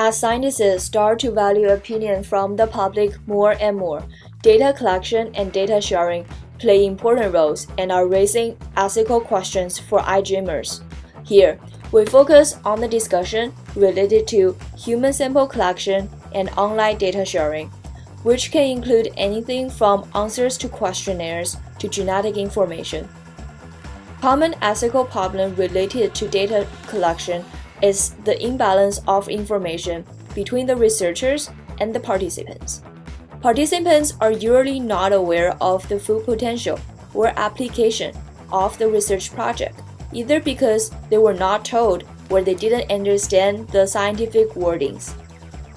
As scientists start to value opinion from the public more and more, data collection and data sharing play important roles and are raising ethical questions for iGEMers. Here, we focus on the discussion related to human sample collection and online data sharing, which can include anything from answers to questionnaires to genetic information. Common ethical problem related to data collection is the imbalance of information between the researchers and the participants. Participants are usually not aware of the full potential or application of the research project, either because they were not told or they didn't understand the scientific wordings.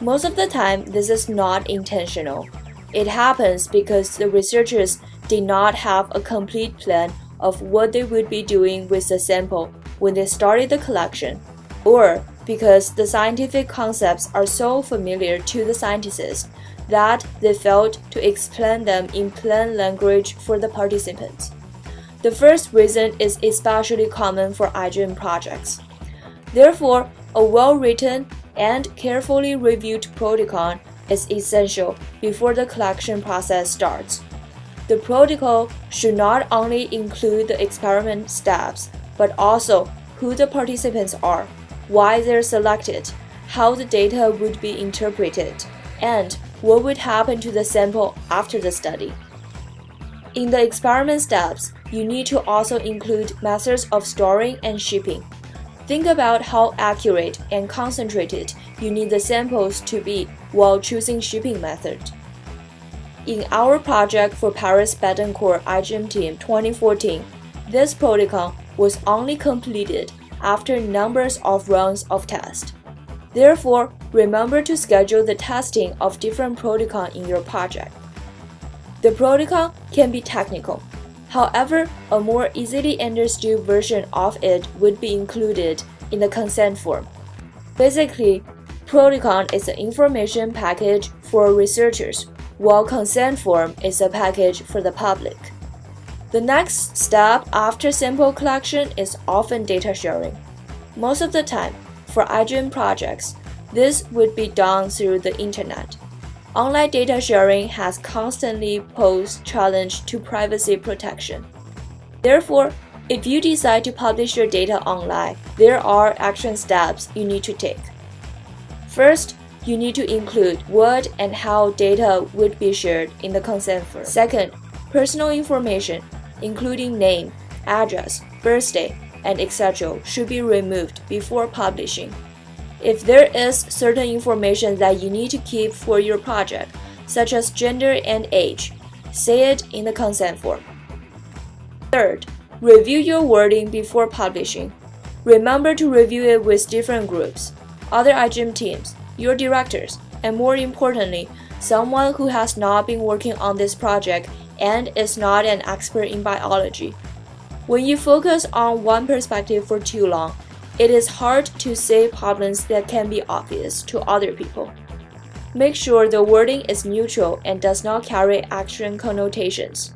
Most of the time, this is not intentional. It happens because the researchers did not have a complete plan of what they would be doing with the sample when they started the collection, or because the scientific concepts are so familiar to the scientists that they failed to explain them in plain language for the participants. The first reason is especially common for iGEM projects. Therefore, a well-written and carefully reviewed protocol is essential before the collection process starts. The protocol should not only include the experiment steps, but also who the participants are, why they're selected, how the data would be interpreted, and what would happen to the sample after the study. In the experiment steps, you need to also include methods of storing and shipping. Think about how accurate and concentrated you need the samples to be while choosing shipping method. In our project for Paris Bettencourt iGEM Team 2014, this protocol was only completed after numbers of rounds of tests. Therefore, remember to schedule the testing of different protocol in your project. The protocol can be technical. However, a more easily understood version of it would be included in the consent form. Basically, protocol is an information package for researchers while consent form is a package for the public. The next step after sample collection is often data sharing. Most of the time, for iGEM projects, this would be done through the internet. Online data sharing has constantly posed challenge to privacy protection. Therefore, if you decide to publish your data online, there are action steps you need to take. First, you need to include what and how data would be shared in the consent form. Second, personal information, including name, address, birthday, and etc., should be removed before publishing. If there is certain information that you need to keep for your project, such as gender and age, say it in the consent form. Third, review your wording before publishing. Remember to review it with different groups, other iGEM teams, your directors, and more importantly, someone who has not been working on this project and is not an expert in biology. When you focus on one perspective for too long, it is hard to see problems that can be obvious to other people. Make sure the wording is neutral and does not carry action connotations.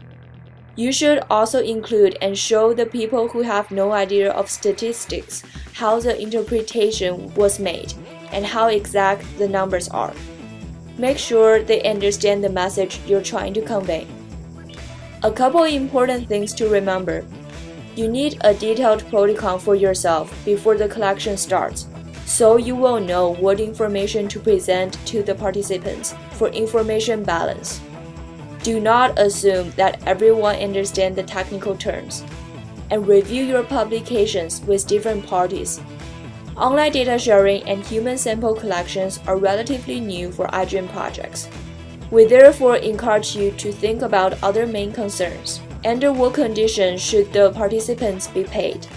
You should also include and show the people who have no idea of statistics how the interpretation was made and how exact the numbers are. Make sure they understand the message you're trying to convey. A couple important things to remember. You need a detailed protocol for yourself before the collection starts, so you will know what information to present to the participants for information balance. Do not assume that everyone understands the technical terms, and review your publications with different parties Online data sharing and human sample collections are relatively new for iGEM projects. We therefore encourage you to think about other main concerns. Under what conditions should the participants be paid?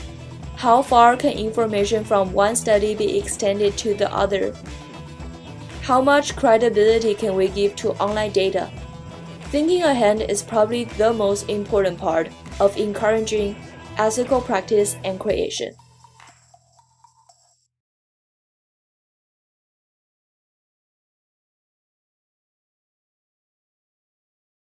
How far can information from one study be extended to the other? How much credibility can we give to online data? Thinking ahead is probably the most important part of encouraging ethical practice and creation.